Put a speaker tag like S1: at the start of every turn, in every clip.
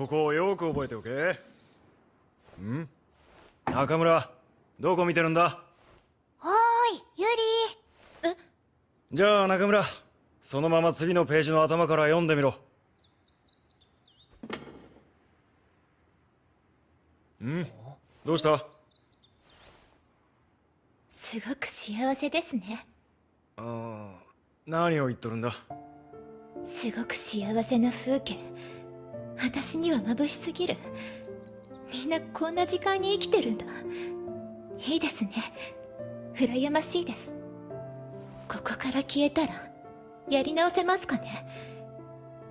S1: ここをよく覚えておけ。ん？中村どこ見てるんだ？
S2: おーいユリ
S1: え？じゃあ中村そのまま次のページの頭から読んでみろ。ん？どうした？
S2: すごく幸せですね。
S1: ああ何を言っとるんだ？
S2: すごく幸せな風景私には眩しすぎる。みんなこんな時間に生きてるんだ。いいですね。羨ましいです。ここから消えたらやり直せますかね。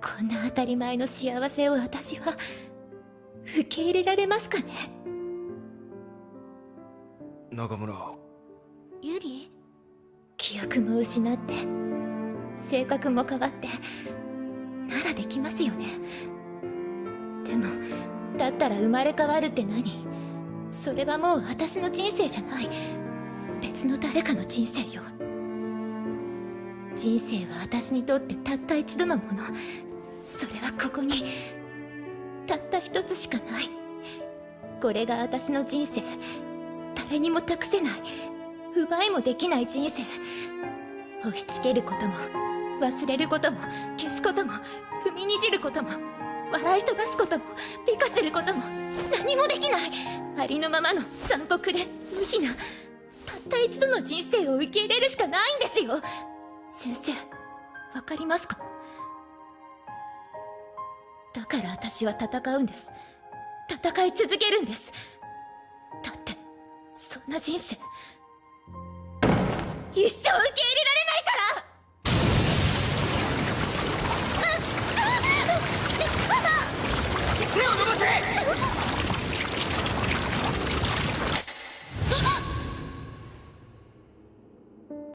S2: こんな当たり前の幸せを私は受け入れられますかね。
S1: 中村。
S2: ユリ？記憶も失って性格も変わってならできますよねでもだったら生まれ変わるって何？それはもう私の人生じゃない。別の誰かの人生よ。人生は私にとってたった一度のもの。それはここにたった一つしかない。これが私の人生。誰にも託せない。奪いもできない人生。押し付けることも忘れることも消すことも踏みにじることも。笑い飛ばすことも美化することも何もできない。ありのままの残酷で無比なたった一度の人生を受け入れるしかないんですよ。先生わかりますか？だから私は戦うんです。戦い続けるんです。だってそんな人生一生受け入れ